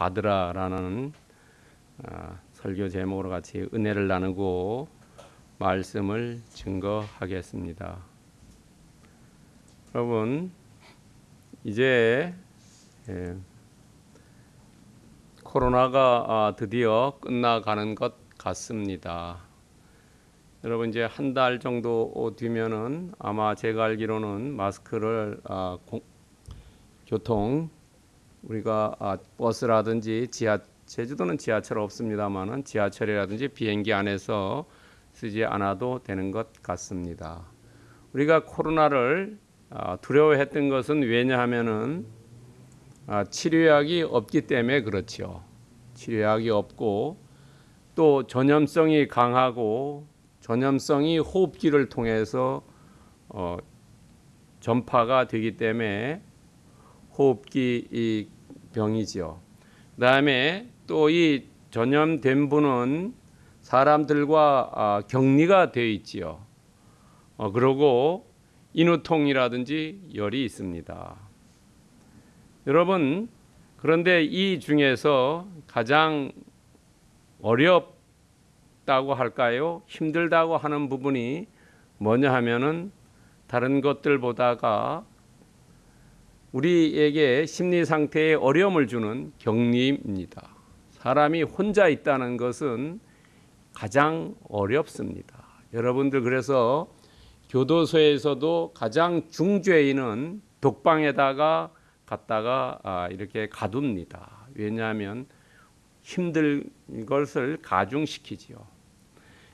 받으라라는 아, 설교 제목으로 같이 은혜를 나누고 말씀을 증거하겠습니다. 여러분 이제 예, 코로나가 아, 드디어 끝나가는 것 같습니다. 여러분 이제 한 달 정도 뒤면은 아마 제가 알기로는 마스크를 아, 공, 교통 우리가 아, 버스라든지 지하 제주도는 지하철 없습니다만은 지하철이라든지 비행기 안에서 쓰지 않아도 되는 것 같습니다. 우리가 코로나를 아, 두려워했던 것은 왜냐하면은 아, 치료약이 없기 때문에 그렇죠. 치료약이 없고 또 전염성이 강하고 전염성이 호흡기를 통해서 어, 전파가 되기 때문에 호흡기 이 병이지요. 그 다음에 또 이 전염된 분은 사람들과 아, 격리가 되어 있지요. 어, 그리고 인후통이라든지 열이 있습니다. 여러분 그런데 이 중에서 가장 어렵다고 할까요? 힘들다고 하는 부분이 뭐냐 하면은 다른 것들보다가 우리에게 심리 상태에 어려움을 주는 격리입니다. 사람이 혼자 있다는 것은 가장 어렵습니다. 여러분들 그래서 교도소에서도 가장 중죄인은 독방에다가 갔다가 아, 이렇게 가둡니다. 왜냐하면 힘들 것을 가중시키지요.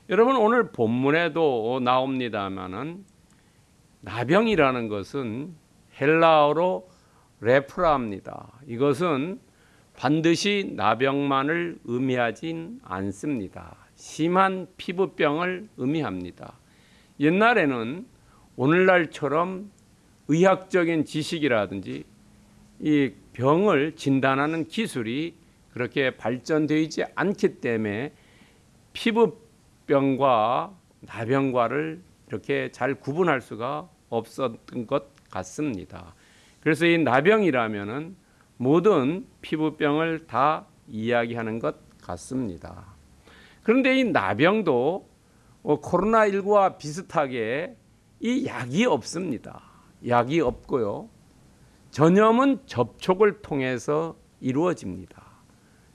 여러분 오늘 본문에도 나옵니다만은 나병이라는 것은 헬라어로 레프라입니다. 이것은 반드시 나병만을 의미하진 않습니다. 심한 피부병을 의미합니다. 옛날에는 오늘날처럼 의학적인 지식이라든지 이 병을 진단하는 기술이 그렇게 발전되지 않기 때문에 피부병과 나병과를 이렇게 잘 구분할 수가 없었던 것 같습니다. 그래서 이 나병이라면은 모든 피부병을 다 이야기하는 것 같습니다. 그런데 이 나병도 어, 코로나19와 비슷하게 이 약이 없습니다. 약이 없고요. 전염은 접촉을 통해서 이루어집니다.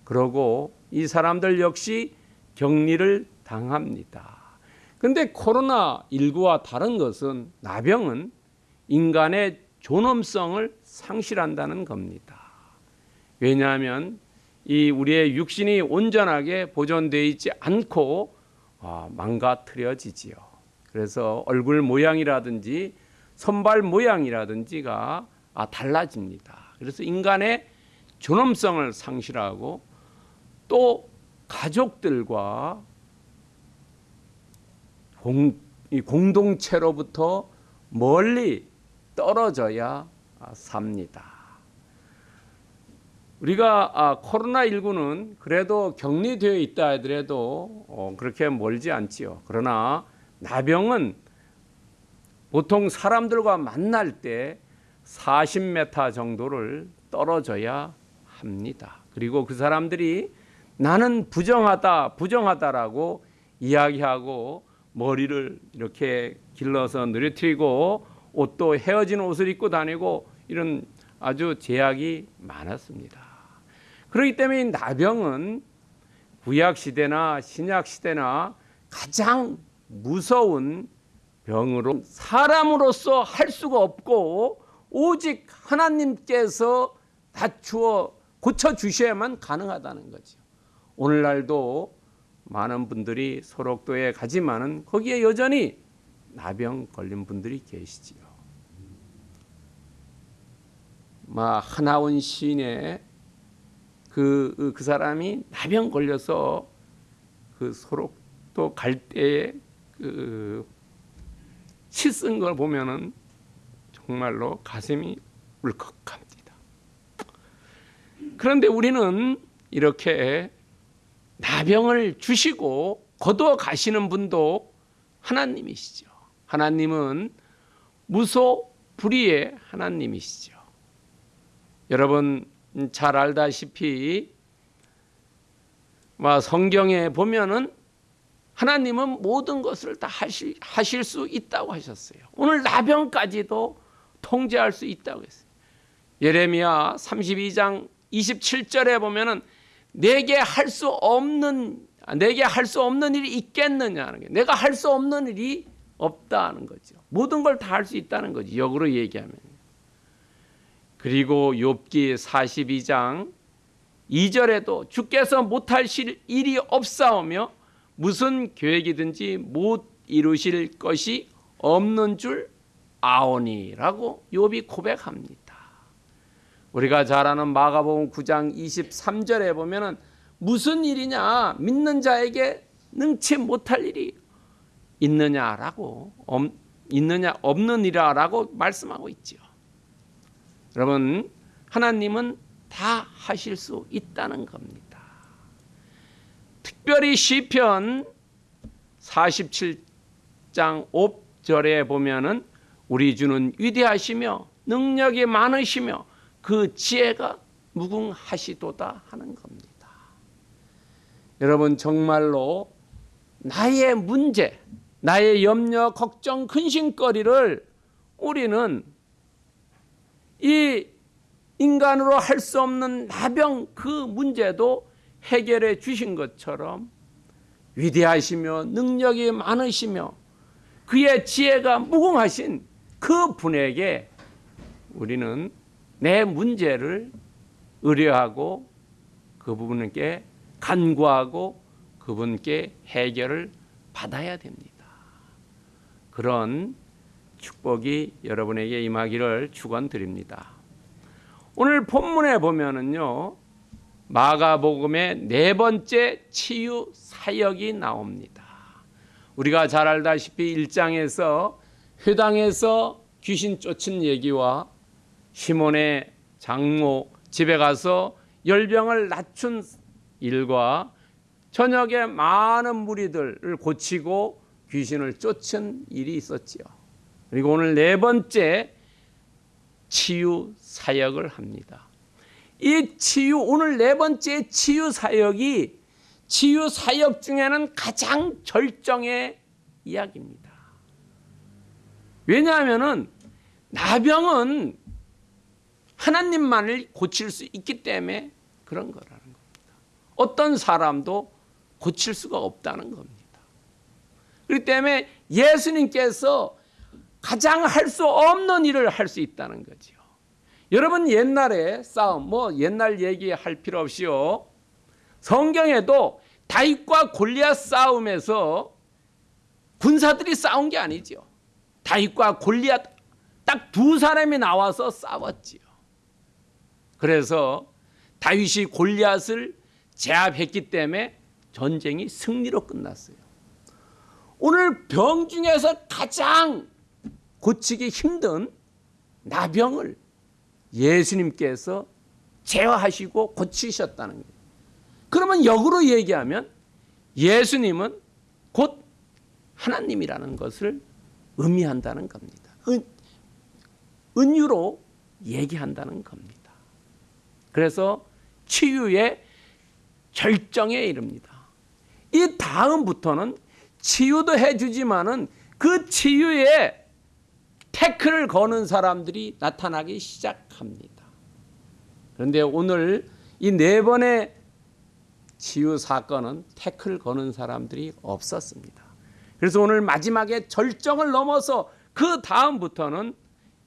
그러고 이 사람들 역시 격리를 당합니다. 근데 코로나19와 다른 것은 나병은 인간의 존엄성을 상실한다는 겁니다. 왜냐하면 이 우리의 육신이 온전하게 보존되어 있지 않고 아, 망가뜨려지지요. 그래서 얼굴 모양이라든지 손발 모양이라든지가 아, 달라집니다. 그래서 인간의 존엄성을 상실하고 또 가족들과 공, 공동체로부터 멀리 떨어져야 삽니다. 우리가 아, 코로나19는 그래도 격리되어 있다 하더라도 어, 그렇게 멀지 않지요. 그러나 나병은 보통 사람들과 만날 때 40m 정도를 떨어져야 합니다. 그리고 그 사람들이 나는 부정하다, 부정하다라고 이야기하고 머리를 이렇게 길러서 느려뜨리고 옷도 헤어진 옷을 입고 다니고 이런 아주 제약이 많았습니다. 그렇기 때문에 나병은 구약 시대나 신약 시대나 가장 무서운 병으로 사람으로서 할 수가 없고 오직 하나님께서 다추어 고쳐 주셔야만 가능하다는 거죠. 오늘날도 많은 분들이 소록도에 가지만은 거기에 여전히 나병 걸린 분들이 계시지요. 마 하나원 시인의 그, 그 사람이 나병 걸려서 그 소록도 갈 때에 그 시 쓴 걸 보면은 정말로 가슴이 울컥합니다. 그런데 우리는 이렇게 나병을 주시고 거두어 가시는 분도 하나님이시죠. 하나님은 무소 불의의 하나님이시죠. 여러분 잘 알다시피 뭐 성경에 보면은 하나님은 모든 것을 다 하실, 하실 수 있다고 하셨어요. 오늘 나병까지도 통제할 수 있다고 했어요. 예레미야 32장 27절에 보면은 내게 할 수 없는 내게 할 수 없는 일이 있겠느냐는 게 내가 할 수 없는 일이 없다는 거죠. 모든 걸 다 할 수 있다는 거지. 역으로 얘기하면. 그리고 욥기 42장 2절에도 주께서 못하실 일이 없사오며 무슨 계획이든지 못 이루실 것이 없는 줄 아오니라고 욥이 고백합니다. 우리가 잘 아는 마가복음 9장 23절에 보면은 무슨 일이냐 믿는 자에게 능치 못할 일이 있느냐라고 없, 있느냐 없는 이라라고 말씀하고 있지요. 여러분 하나님은 다 하실 수 있다는 겁니다. 특별히 시편 47장 5절에 보면은 우리 주는 위대하시며 능력이 많으시며 그 지혜가 무궁하시도다 하는 겁니다. 여러분 정말로 나의 문제, 나의 염려, 걱정, 근심거리를 우리는 이 인간으로 할 수 없는 나병 그 문제도 해결해 주신 것처럼 위대하시며 능력이 많으시며 그의 지혜가 무궁하신 그 분에게 우리는 내 문제를 의뢰하고 그 부분께 간구하고 그분께 해결을 받아야 됩니다. 그런 축복이 여러분에게 임하기를 축원드립니다. 오늘 본문에 보면은요. 마가복음의 네 번째 치유 사역이 나옵니다. 우리가 잘 알다시피 1장에서 회당에서 귀신 쫓은 얘기와 시몬의 장모 집에 가서 열병을 낮춘 일과 저녁에 많은 무리들을 고치고 귀신을 쫓은 일이 있었지요. 그리고 오늘 네 번째 치유 사역을 합니다. 이 치유 오늘 네 번째 치유 사역이 치유 사역 중에는 가장 절정의 이야기입니다. 왜냐하면은 나병은 하나님만을 고칠 수 있기 때문에 그런 거라는 겁니다. 어떤 사람도 고칠 수가 없다는 겁니다. 그렇기 때문에 예수님께서 가장 할 수 없는 일을 할 수 있다는 거죠. 여러분 옛날에 싸움 뭐 옛날 얘기할 필요 없이요. 성경에도 다윗과 골리앗 싸움에서 군사들이 싸운 게 아니죠. 다윗과 골리앗 딱 두 사람이 나와서 싸웠지요. 그래서 다윗이 골리앗을 제압했기 때문에 전쟁이 승리로 끝났어요. 오늘 병 중에서 가장 고치기 힘든 나병을 예수님께서 제어하시고 고치셨다는 거예요. 그러면 역으로 얘기하면 예수님은 곧 하나님이라는 것을 의미한다는 겁니다. 은, 은유로 얘기한다는 겁니다. 그래서 치유의 절정에 이릅니다. 이 다음부터는 치유도 해주지만은 그 치유에 태클을 거는 사람들이 나타나기 시작합니다. 그런데 오늘 이 네 번의 치유 사건은 태클 거는 사람들이 없었습니다. 그래서 오늘 마지막에 절정을 넘어서 그 다음부터는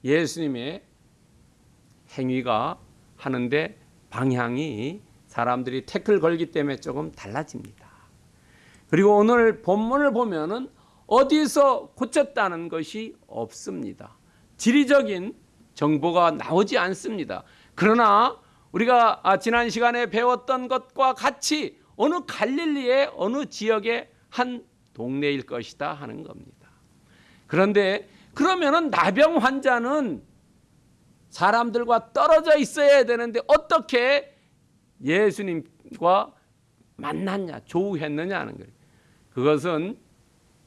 예수님의 행위가 하는데 방향이 사람들이 태클 걸기 때문에 조금 달라집니다. 그리고 오늘 본문을 보면은 어디서 고쳤다는 것이 없습니다. 지리적인 정보가 나오지 않습니다. 그러나 우리가 아, 지난 시간에 배웠던 것과 같이 어느 갈릴리의 어느 지역의 한 동네일 것이다 하는 겁니다. 그런데 그러면은 나병 환자는 사람들과 떨어져 있어야 되는데 어떻게 예수님과 만났냐, 조우했느냐 하는 거예요. 그것은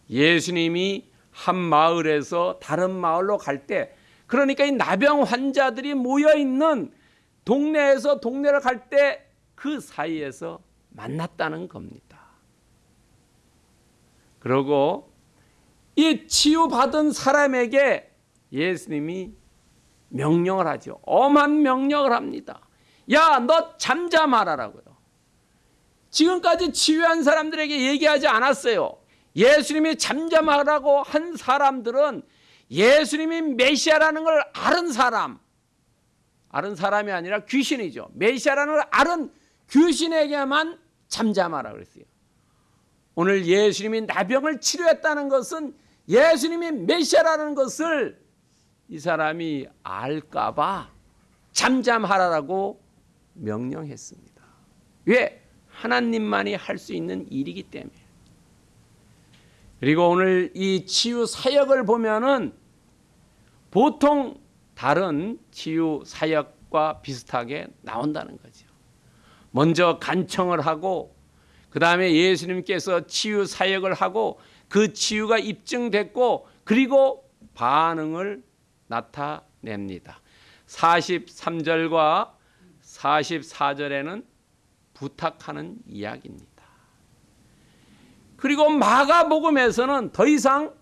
예수님이 한 마을에서 다른 마을로 갈 때, 그러니까 이 나병 환자들이 모여 있는 동네에서 동네를 갈 때 그 사이에서 만났다는 겁니다. 그리고 이 치유받은 사람에게 예수님이 명령을 하죠. 엄한 명령을 합니다. 야, 너 잠잠하라라고요. 지금까지 치유한 사람들에게 얘기하지 않았어요. 예수님이 잠잠하라고 한 사람들은 예수님이 메시아라는 걸 아는 사람, 아는 사람이 아니라 귀신이죠. 메시아라는 걸 아는 귀신에게만 잠잠하라 그랬어요. 오늘 예수님이 나병을 치료했다는 것은 예수님이 메시아라는 것을 이 사람이 알까 봐 잠잠하라라고 명령했습니다. 왜? 하나님만이 할 수 있는 일이기 때문에. 그리고 오늘 이 치유 사역을 보면은 보통 다른 치유 사역과 비슷하게 나온다는 거죠. 먼저 간청을 하고 그 다음에 예수님께서 치유 사역을 하고 그 치유가 입증됐고 그리고 반응을 나타냅니다. 43절과 44절에는 부탁하는 이야기입니다. 그리고 마가복음에서는 더 이상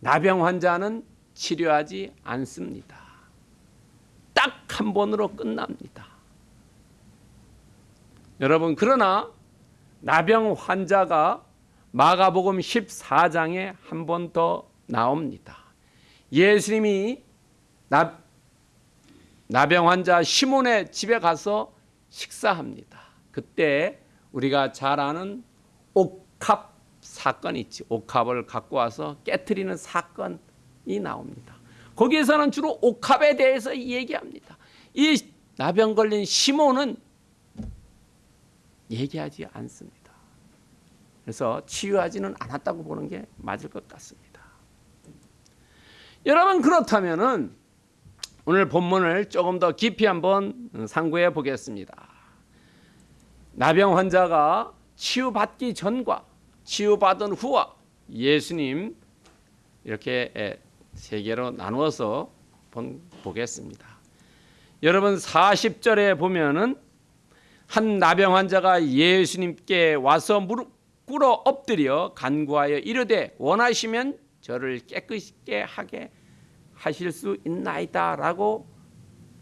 나병 환자는 치료하지 않습니다. 딱 한 번으로 끝납니다. 여러분 그러나 나병 환자가 마가복음 14장에 한 번 더 나옵니다. 예수님이 나, 나병 환자 시몬의 집에 가서 식사합니다. 그때 우리가 잘 아는 옥 합 사건이 있지. 옥합을 갖고 와서 깨뜨리는 사건이 나옵니다. 거기에서는 주로 옥합에 대해서 얘기합니다. 이 나병 걸린 시몬은 얘기하지 않습니다. 그래서 치유하지는 않았다고 보는 게 맞을 것 같습니다. 여러분 그렇다면은 오늘 본문을 조금 더 깊이 한번 상고해 보겠습니다. 나병 환자가 치유받기 전과 치유받은 후와 예수님 이렇게 세 개로 나누어서 보겠습니다. 여러분 40절에 보면은 한 나병 환자가 예수님께 와서 무릎 꿇어 엎드려 간구하여 이르되 원하시면 저를 깨끗게 하게 하실 수 있나이다라고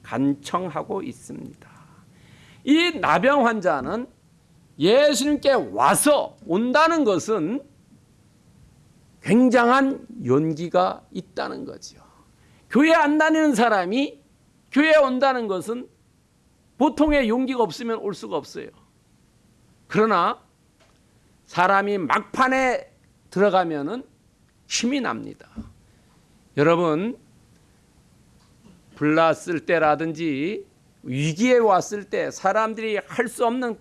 간청하고 있습니다. 이 나병 환자는 예수님께 와서 온다는 것은 굉장한 용기가 있다는 거죠. 교회 안 다니는 사람이 교회에 온다는 것은 보통의 용기가 없으면 올 수가 없어요. 그러나 사람이 막판에 들어가면은 힘이 납니다. 여러분 불났을 때라든지 위기에 왔을 때 사람들이 할 수 없는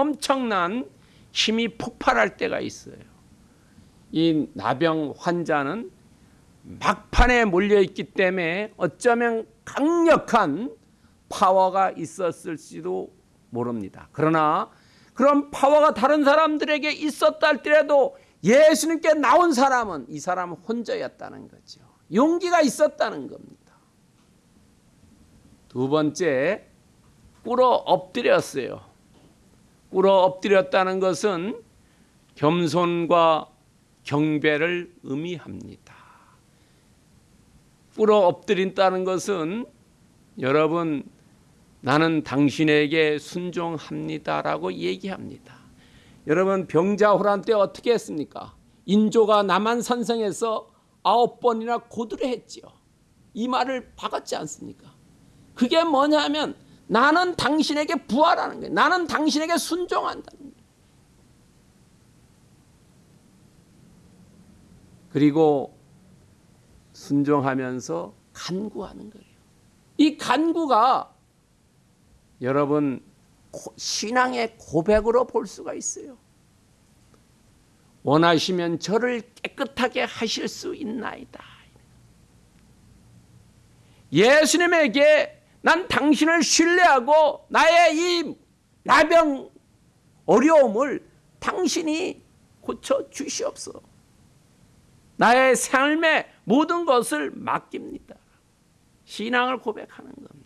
엄청난 힘이 폭발할 때가 있어요. 이 나병 환자는 막판에 몰려 있기 때문에 어쩌면 강력한 파워가 있었을지도 모릅니다. 그러나 그런 파워가 다른 사람들에게 있었다 할지라도 예수님께 나온 사람은 이 사람은 혼자였다는 거죠. 용기가 있었다는 겁니다. 두 번째, 꿇어 엎드렸어요. 꿇어 엎드렸다는 것은 겸손과 경배를 의미합니다. 꿇어 엎드린다는 것은 여러분 나는 당신에게 순종합니다라고 얘기합니다. 여러분 병자호란 때 어떻게 했습니까? 인조가 남한 산성에서 아홉 번이나 고들을 했지요. 이 말을 박았지 않습니까? 그게 뭐냐면 나는 당신에게 부활하는 거예요. 나는 당신에게 순종한다는. 그리고 순종하면서 간구하는 거예요. 이 간구가 여러분 신앙의 고백으로 볼 수가 있어요. 원하시면 저를 깨끗하게 하실 수 있나이다. 예수님에게 난 당신을 신뢰하고 나의 이 나병 어려움을 당신이 고쳐 주시옵소. 나의 삶의 모든 것을 맡깁니다. 신앙을 고백하는 겁니다.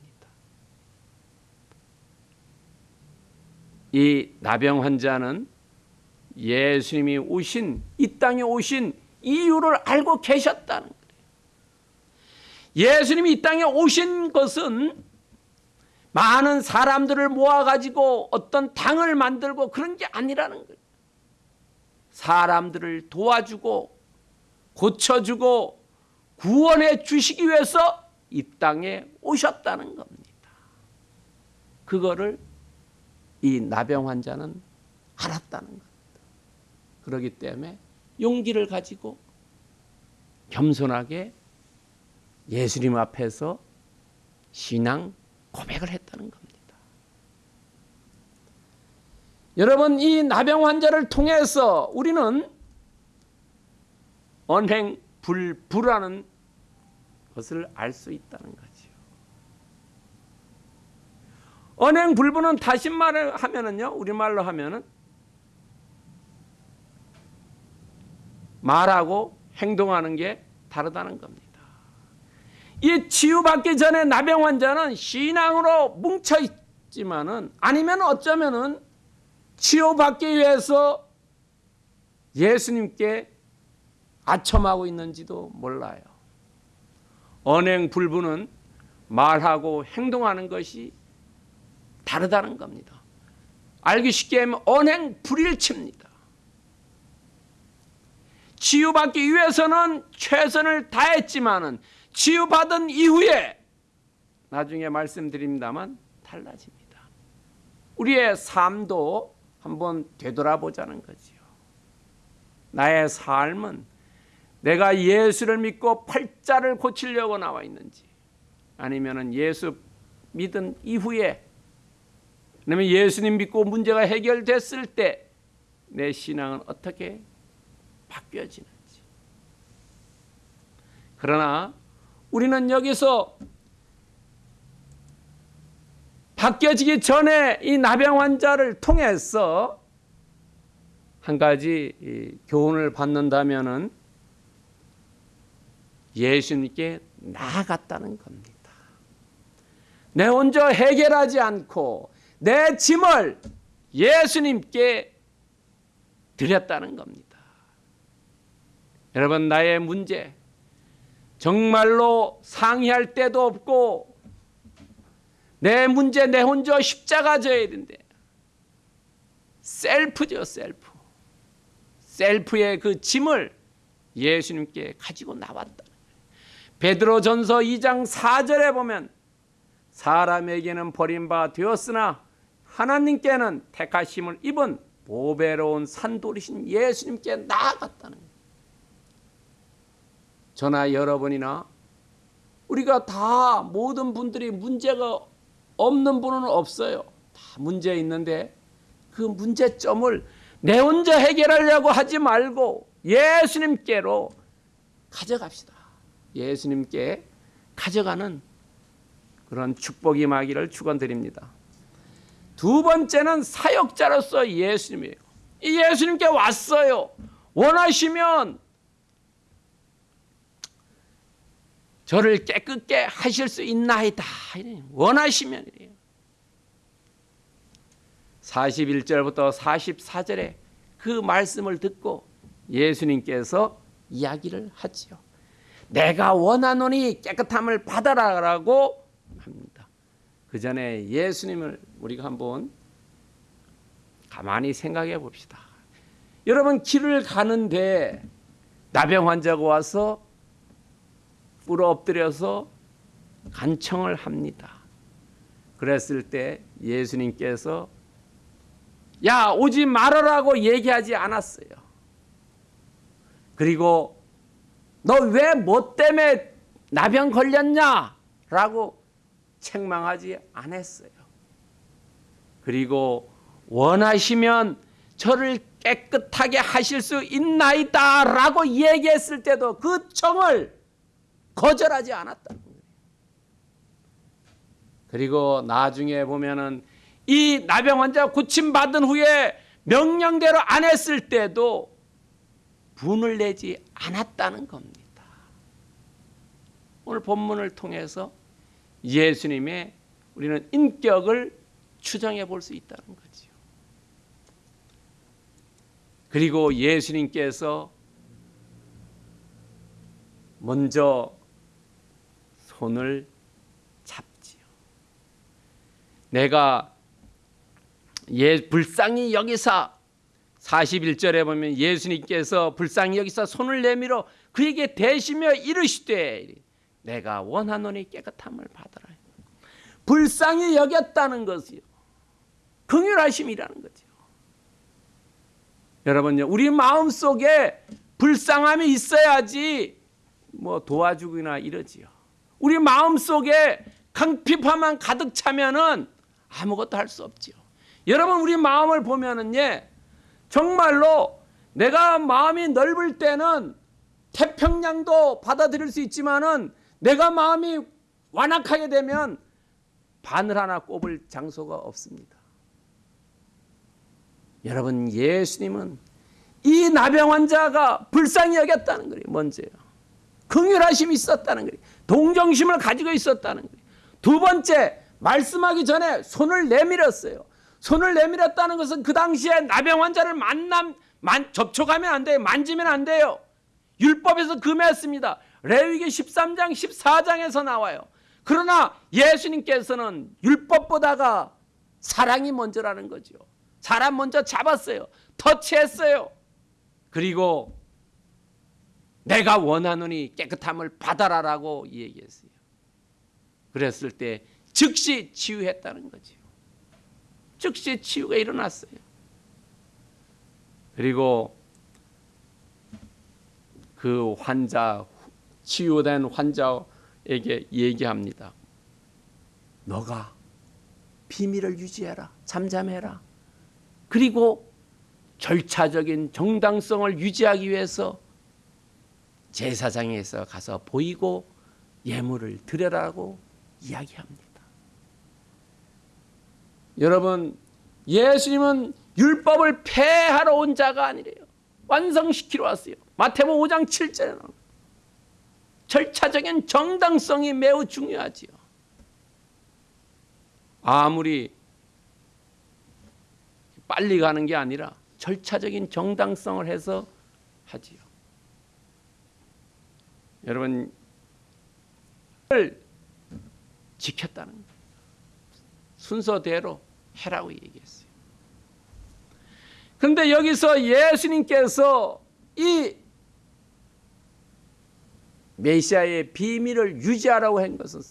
이 나병 환자는 예수님이 오신 이 땅에 오신 이유를 알고 계셨다는 거예요. 예수님이 이 땅에 오신 것은 많은 사람들을 모아 가지고 어떤 당을 만들고 그런 게 아니라는 거예요. 사람들을 도와주고 고쳐주고 구원해 주시기 위해서 이 땅에 오셨다는 겁니다. 그거를 이 나병 환자는 알았다는 겁니다. 그렇기 때문에 용기를 가지고 겸손하게 예수님 앞에서 신앙 고백을 했다는 겁니다. 여러분 이 나병 환자를 통해서 우리는 언행 불불하는 것을 알 수 있다는 거죠. 언행 불부는 다시 말을 하면은요, 우리말로 하면은 말하고 행동하는 게 다르다는 겁니다. 이 치유받기 전에 나병 환자는 신앙으로 뭉쳐 있지만은 아니면 어쩌면은 치유받기 위해서 예수님께 아첨하고 있는지도 몰라요. 언행 불부는 말하고 행동하는 것이 다르다는 겁니다. 알기 쉽게 하면 언행 불일치입니다. 치유받기 위해서는 최선을 다했지만은 치유받은 이후에 나중에 말씀드립니다만 달라집니다. 우리의 삶도 한번 되돌아보자는 거지요. 나의 삶은 내가 예수를 믿고 팔자를 고치려고 나와 있는지 아니면은 예수 믿은 이후에 그다음에 예수님 믿고 문제가 해결됐을 때 내 신앙은 어떻게 바뀌어지는지. 그러나 우리는 여기서 바뀌어지기 전에 이 나병 환자를 통해서 한 가지 교훈을 받는다면은 예수님께 나아갔다는 겁니다. 내 혼자 해결하지 않고 내 짐을 예수님께 드렸다는 겁니다. 여러분 나의 문제 정말로 상의할 데도 없고 내 문제 내 혼자 십자가 져야 된대. 셀프죠 셀프. 셀프의 그 짐을 예수님께 가지고 나왔다. 베드로 전서 2장 4절에 보면 사람에게는 버림바 되었으나 하나님께는 택하심을 입은 보배로운 산돌이신 예수님께 나아갔다는 거예요. 저나 여러분이나 우리가 다 모든 분들이 문제가 없는 분은 없어요. 다 문제 있는데 그 문제점을 내 혼자 해결하려고 하지 말고 예수님께로 가져갑시다. 예수님께 가져가는 그런 축복이 임하기를 축원드립니다. 두 번째는 사역자로서 예수님이에요. 이 예수님께 왔어요. 원하시면 저를 깨끗게 하실 수 있나이다. 원하시면 이래요. 41절부터 44절에 그 말씀을 듣고 예수님께서 이야기를 하지요. 내가 원하노니 깨끗함을 받아라라고 합니다. 그 전에 예수님을 우리가 한번 가만히 생각해 봅시다. 여러분 길을 가는데 나병 환자가 와서 꿇어 엎드려서 간청을 합니다. 그랬을 때 예수님께서 야 오지 말아라고 얘기하지 않았어요. 그리고 너 왜 뭐 때문에 나병 걸렸냐 라고 책망하지 않았어요. 그리고 원하시면 저를 깨끗하게 하실 수 있나이다 라고 얘기했을 때도 그 청을 거절하지 않았다는 거예요. 그리고 나중에 보면은 이 나병 환자 고침 받은 후에 명령대로 안 했을 때도 분을 내지 않았다는 겁니다. 오늘 본문을 통해서 예수님의 우리는 인격을 추정해 볼 수 있다는 거죠. 그리고 예수님께서 먼저 손을 잡지요. 내가 예 불쌍히 여기사 41절에 보면 예수님께서 불쌍히 여기사 손을 내밀어 그에게 대시며 이르시되 내가 원하노니 깨끗함을 받으라. 불쌍히 여겼다는 것이요. 긍휼하심이라는 거죠. 여러분요, 우리 마음 속에 불쌍함이 있어야지 뭐 도와주거나 이러지요. 우리 마음 속에 강핍함만 가득 차면은 아무것도 할 수 없지요. 여러분 우리 마음을 보면은 예, 정말로 내가 마음이 넓을 때는 태평양도 받아들일 수 있지만은 내가 마음이 완악하게 되면 바늘 하나 꼽을 장소가 없습니다. 여러분 예수님은 이 나병 환자가 불쌍히 여겼다는 거예요. 먼저요. 긍휼하심이 있었다는 거예요. 동정심을 가지고 있었다는 거예요. 두 번째 말씀하기 전에 손을 내밀었어요. 손을 내밀었다는 것은 그 당시에 나병 환자를 만남 만, 접촉하면 안 돼요. 만지면 안 돼요. 율법에서 금했습니다. 레위기 13장 14장에서 나와요. 그러나 예수님께서는 율법보다가 사랑이 먼저라는 거죠. 사람 먼저 잡았어요. 터치했어요. 그리고 내가 원하노니 깨끗함을 받아라라고 얘기했어요. 그랬을 때 즉시 치유했다는 거죠. 즉시 치유가 일어났어요. 그리고 그 환자 치유된 환자에게 얘기합니다. 너가 비밀을 유지해라. 잠잠해라. 그리고 절차적인 정당성을 유지하기 위해서 제사장에서 가서 보이고 예물을 드려라고 이야기합니다. 여러분, 예수님은 율법을 폐하러 온 자가 아니래요. 완성시키러 왔어요. 마태복음 5장 7절에 나옵니다. 절차적인 정당성이 매우 중요하지요. 아무리 빨리 가는 게 아니라 절차적인 정당성을 해서 하지요. 여러분 을 지켰다는. 순서대로 해라고 얘기했어요. 그런데 여기서 예수님께서 이 메시아의 비밀을 유지하라고 한 것은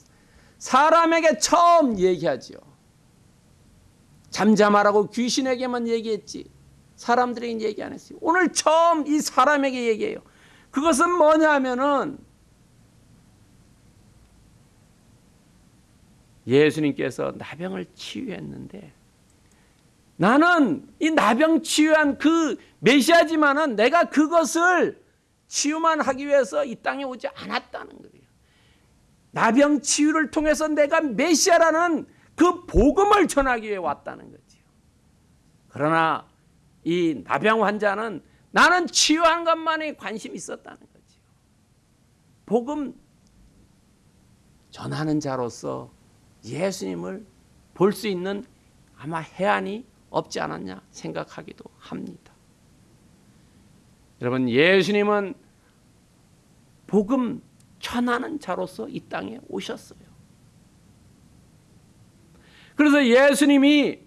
사람에게 처음 얘기하죠. 잠잠하라고 귀신에게만 얘기했지 사람들에게 얘기 안 했어요. 오늘 처음 이 사람에게 얘기해요. 그것은 뭐냐면은 예수님께서 나병을 치유했는데 나는 이 나병 치유한 그 메시아지만은 내가 그것을 치유만 하기 위해서 이 땅에 오지 않았다는 거예요. 나병 치유를 통해서 내가 메시아라는 그 복음을 전하기 위해 왔다는 거지요. 그러나 이 나병 환자는 나는 치유한 것만에 관심이 있었다는 거지요. 복음 전하는 자로서 예수님을 볼 수 있는 아마 해안이 없지 않았냐 생각하기도 합니다. 여러분 예수님은 복음 전하는 자로서 이 땅에 오셨어요. 그래서 예수님이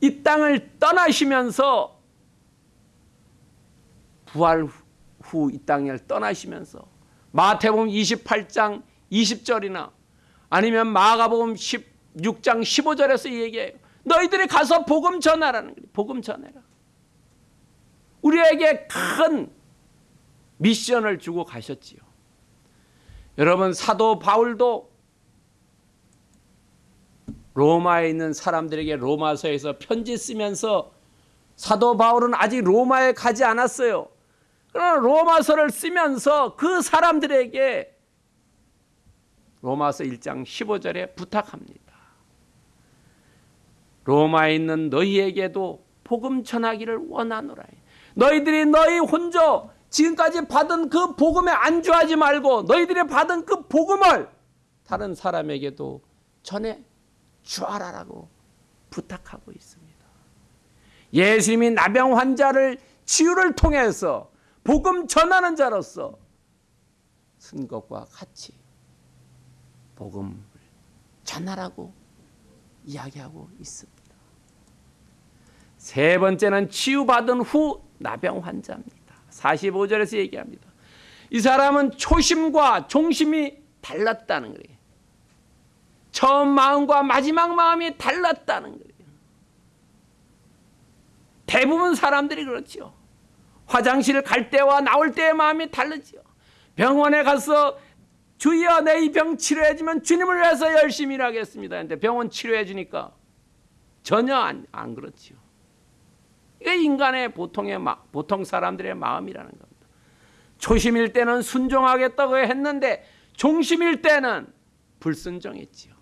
이 땅을 떠나시면서 부활 후 이 땅을 떠나시면서 마태복음 28장 20절이나 아니면 마가복음 16장 15절에서 얘기해요. 너희들이 가서 복음 전하라는 거예요. 복음 전해라. 우리에게 큰 미션을 주고 가셨지요. 여러분 사도 바울도 로마에 있는 사람들에게 로마서에서 편지 쓰면서 사도 바울은 아직 로마에 가지 않았어요. 그러나 로마서를 쓰면서 그 사람들에게 로마서 1장 15절에 부탁합니다. 로마에 있는 너희에게도 복음 전하기를 원하노라. 너희들이 너희 혼자 지금까지 받은 그 복음에 안주하지 말고 너희들이 받은 그 복음을 다른 사람에게도 전해 주하라라고 부탁하고 있습니다. 예수님이 나병 환자를 치유를 통해서 복음 전하는 자로서 쓴 것과 같이 복음을 전하라고 이야기하고 있습니다. 세 번째는 치유받은 후 나병 환자입니다. 45절에서 얘기합니다. 이 사람은 초심과 종심이 달랐다는 거예요. 처음 마음과 마지막 마음이 달랐다는 거예요. 대부분 사람들이 그렇죠. 화장실 갈 때와 나올 때의 마음이 다르죠. 병원에 가서 주여 내 이 병 치료해 주면 주님을 위해서 열심히 일하겠습니다. 근데 병원 치료해 주니까 전혀 안, 안 그렇죠. 이게 인간의 보통의 마, 보통 사람들의 마음이라는 겁니다. 초심일 때는 순종하겠다고 했는데 종심일 때는 불순종했지요.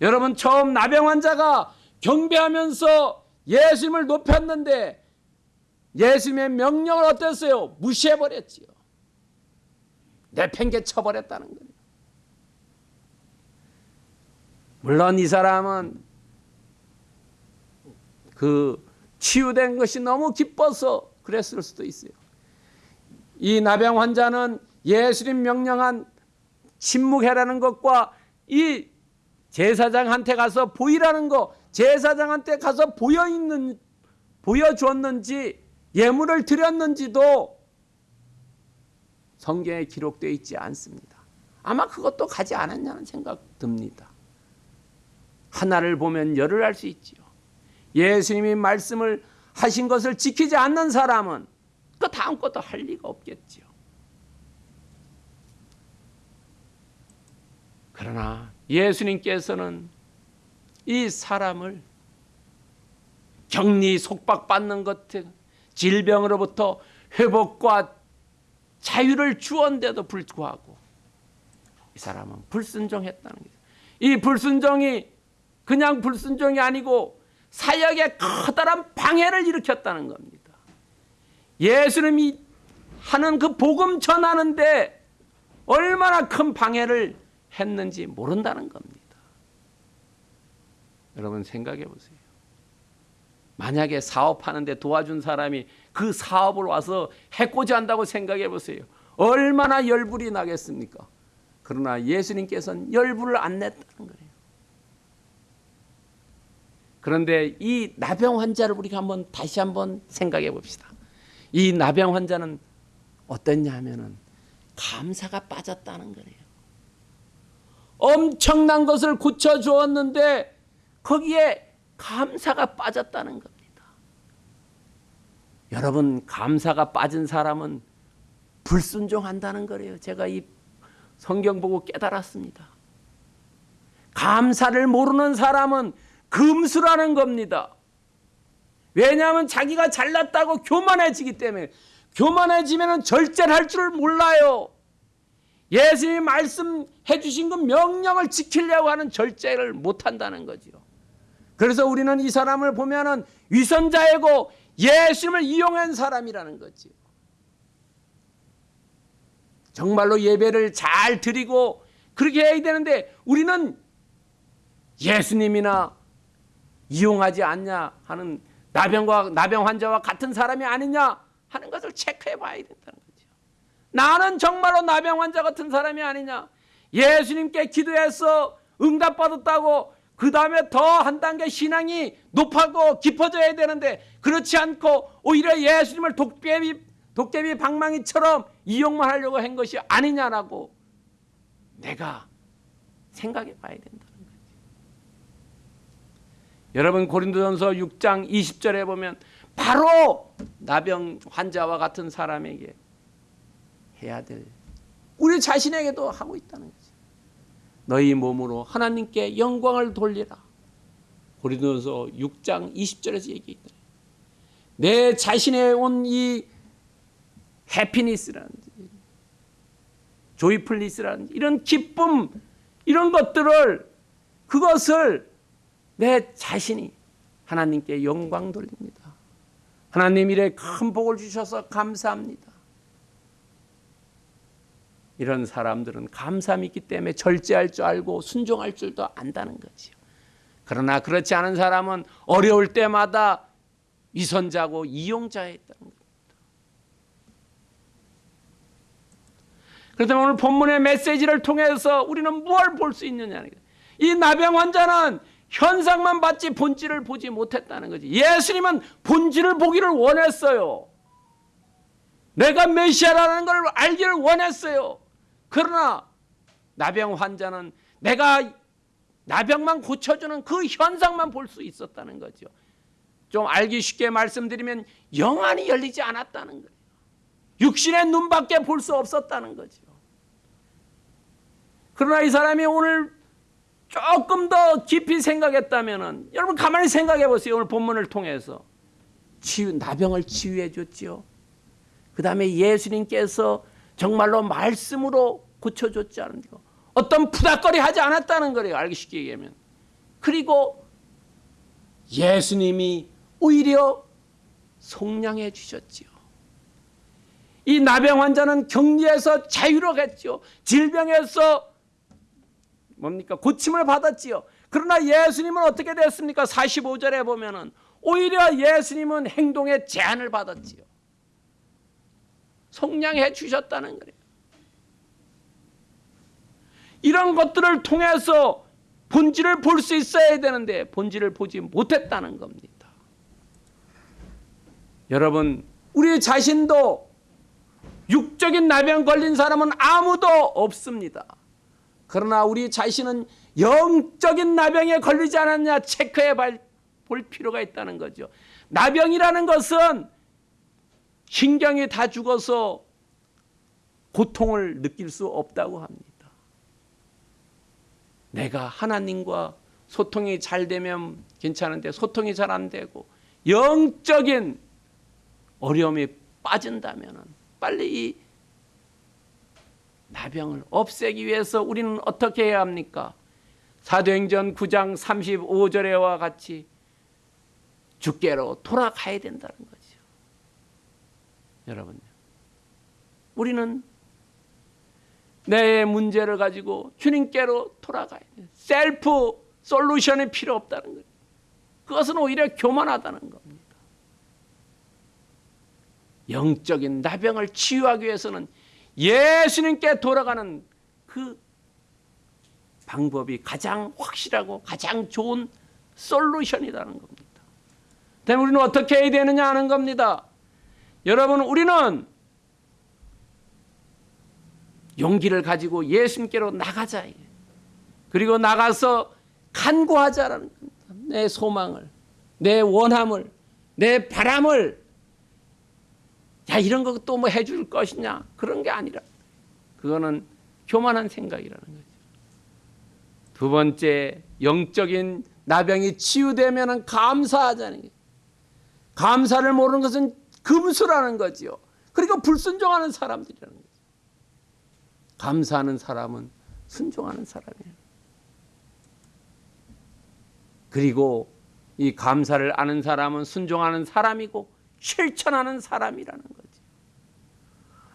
여러분 처음 나병 환자가 경배하면서 예수님을 높였는데 예수님의 명령을 어땠어요? 무시해 버렸지요. 내팽개 쳐버렸다는 거예요. 물론 이 사람은 그 치유된 것이 너무 기뻐서 그랬을 수도 있어요. 이 나병 환자는 예수님 명령한 침묵해라는 것과 이 제사장한테 가서 보이라는 거, 제사장한테 가서 보여 있는 보여 주었는지 예물을 드렸는지도 성경에 기록되어 있지 않습니다. 아마 그것도 가지 않았냐는 생각 듭니다. 하나를 보면 열을 알 수 있지요. 예수님이 말씀을 하신 것을 지키지 않는 사람은 그 다음 것도 할 리가 없겠지요. 그러나 예수님께서는 이 사람을 격리 속박받는 것 질병으로부터 회복과 자유를 주었는데도 불구하고 이 사람은 불순종했다는 거죠. 이 불순종이 그냥 불순종이 아니고 사역에 커다란 방해를 일으켰다는 겁니다. 예수님이 하는 그 복음 전하는데 얼마나 큰 방해를 했는지 모른다는 겁니다. 여러분 생각해 보세요. 만약에 사업하는데 도와준 사람이 그 사업을 와서 해코지 한다고 생각해 보세요. 얼마나 열불이 나겠습니까? 그러나 예수님께서는 열불을 안 냈다는 거예요. 그런데 이 나병 환자를 우리가 한번 다시 한번 생각해 봅시다. 이 나병 환자는 어땠냐 하면은 감사가 빠졌다는 거예요. 엄청난 것을 고쳐 주었는데 거기에 감사가 빠졌다는 겁니다. 여러분 감사가 빠진 사람은 불순종한다는 거예요. 제가 이 성경 보고 깨달았습니다. 감사를 모르는 사람은 금수라는 겁니다. 왜냐하면 자기가 잘났다고 교만해지기 때문에 교만해지면 절제를 할줄 몰라요. 예수님이 말씀해 주신 그 명령을 지키려고 하는 절제를 못한다는 거죠. 그래서 우리는 이 사람을 보면 은 위선자이고 예수님을 이용한 사람이라는 거죠. 정말로 예배를 잘 드리고 그렇게 해야 되는데 우리는 예수님이나 이용하지 않냐 하는 나병과 나병 환자와 같은 사람이 아니냐 하는 것을 체크해 봐야 된다는 거죠. 나는 정말로 나병 환자 같은 사람이 아니냐. 예수님께 기도해서 응답받았다고 그 다음에 더 한 단계 신앙이 높아고 깊어져야 되는데 그렇지 않고 오히려 예수님을 독개비 독개비 방망이처럼 이용만 하려고 한 것이 아니냐라고 내가 생각해 봐야 된다는 거죠. 여러분 고린도전서 6장 20절에 보면 바로 나병 환자와 같은 사람에게 해야 될 우리 자신에게도 하고 있다는 거죠. 너희 몸으로 하나님께 영광을 돌리라. 고린도서 6장 20절에서 얘기했다. 내 자신에 온 이 해피니스라든지 조이플리스라든지 이런 기쁨 이런 것들을 그것을 내 자신이 하나님께 영광 돌립니다. 하나님 이래 큰 복을 주셔서 감사합니다. 이런 사람들은 감사함이 있기 때문에 절제할 줄 알고 순종할 줄도 안다는 거지요. 그러나 그렇지 않은 사람은 어려울 때마다 위선자고 이용자였다는 겁니다. 그렇다면 오늘 본문의 메시지를 통해서 우리는 무엇을 볼수 거예요. 이 나병 환자는 현상만 봤지 본질을 보지 못했다는 거지. 예수님은 본질을 보기를 원했어요. 내가 메시아라는 걸 알기를 원했어요. 그러나 나병 환자는 내가 나병만 고쳐주는 그 현상만 볼 수 있었다는 거죠. 좀 알기 쉽게 말씀드리면 영안이 열리지 않았다는 거예요. 육신의 눈밖에 볼 수 없었다는 거죠. 그러나 이 사람이 오늘 조금 더 깊이 생각했다면은 여러분 가만히 생각해 보세요. 오늘 본문을 통해서 치유 나병을 치유해 줬지요. 그 다음에 예수님께서 정말로 말씀으로 고쳐 줬지 않은가? 어떤 푸닥거리 하지 않았다는 거예요. 알기 쉽게 얘기하면. 그리고 예수님이 오히려 속량해 주셨지요. 이 나병 환자는 격리에서 자유로웠죠. 질병에서 뭡니까? 고침을 받았지요. 그러나 예수님은 어떻게 됐습니까? 45절에 보면은 오히려 예수님은 행동에 제한을 받았지요. 속량해 주셨다는 거예요. 이런 것들을 통해서 본질을 볼 수 있어야 되는데 본질을 보지 못했다는 겁니다. 여러분, 우리 자신도 육적인 나병 걸린 사람은 아무도 없습니다. 그러나 우리 자신은 영적인 나병에 걸리지 않았냐 체크해 볼 필요가 있다는 거죠. 나병이라는 것은 신경이 다 죽어서 고통을 느낄 수 없다고 합니다. 내가 하나님과 소통이 잘 되면 괜찮은데 소통이 잘 안 되고 영적인 어려움이 빠진다면 빨리 이 나병을 없애기 위해서 우리는 어떻게 해야 합니까? 사도행전 9장 35절에와 같이 주께로 돌아가야 된다는 거죠. 여러분, 우리는 내 문제를 가지고 주님께로 돌아가야 돼. 셀프 솔루션이 필요 없다는 거예요. 그것은 오히려 교만하다는 겁니다. 영적인 나병을 치유하기 위해서는 예수님께 돌아가는 그 방법이 가장 확실하고 가장 좋은 솔루션이라는 겁니다. 때문에 우리는 어떻게 해야 되느냐 하는 겁니다. 여러분, 우리는 용기를 가지고 예수님께로 나가자. 그리고 나가서 간구하자라는. 내 소망을, 내 원함을, 내 바람을 야 이런 거 또 뭐 해줄 것이냐 그런 게 아니라 그거는 교만한 생각이라는 거죠. 두 번째 영적인 나병이 치유되면 감사하자는 거예요. 감사를 모르는 것은 금수라는 거지요. 그리고 불순종하는 사람들이라는 거죠. 감사하는 사람은 순종하는 사람이에요. 그리고 이 감사를 아는 사람은 순종하는 사람이고 실천하는 사람이라는 거지.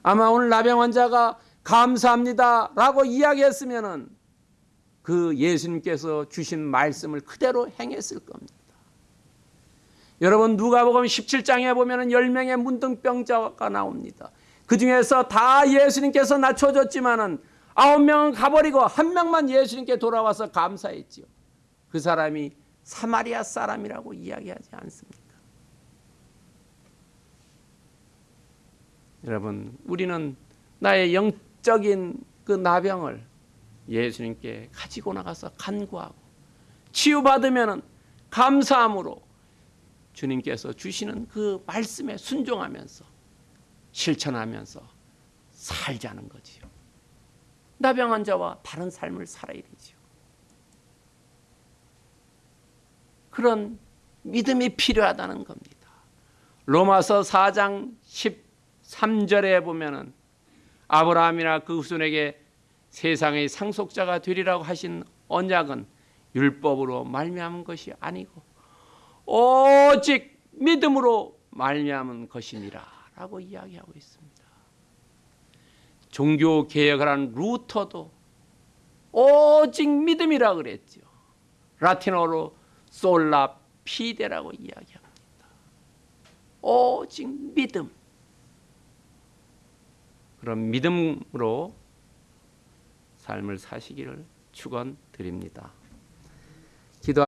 아마 오늘 나병 환자가 감사합니다 라고 이야기했으면 은 그 예수님께서 주신 말씀을 그대로 행했을 겁니다. 여러분 누가복음 17장에 보면은 10명의 문둥병자가 나옵니다. 그 중에서 다 예수님께서 낮춰줬지만은 아홉 명은 가버리고 한 명만 예수님께 돌아와서 감사했지요. 그 사람이 사마리아 사람이라고 이야기하지 않습니다. 여러분, 우리는 나의 영적인 그 나병을 예수님께 가지고 나가서 간구하고 치유받으면 감사함으로 주님께서 주시는 그 말씀에 순종하면서 실천하면서 살자는 거지요. 나병 환자와 다른 삶을 살아야 되지요. 그런 믿음이 필요하다는 겁니다. 로마서 4장 13절에 보면은 아브라함이나 그 후손에게 세상의 상속자가 되리라고 하신 언약은 율법으로 말미암은 것이 아니고 오직 믿음으로 말미암은 것이니라 라고 이야기하고 있습니다. 종교 개혁을 한 루터도 오직 믿음이라 그랬죠. 라틴어로 솔라 피데라고 이야기합니다. 오직 믿음. 그런 믿음으로 삶을 사시기를 축원드립니다. 기도